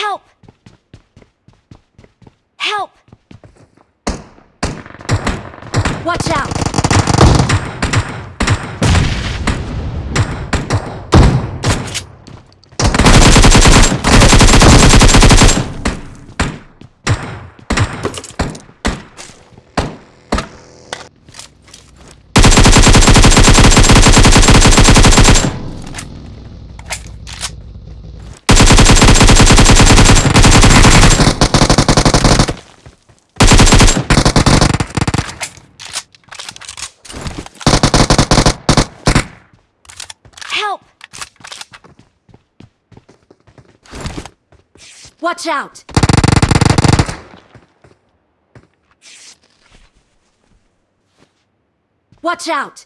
Help! Help! Watch out! Help! Watch out! Watch out!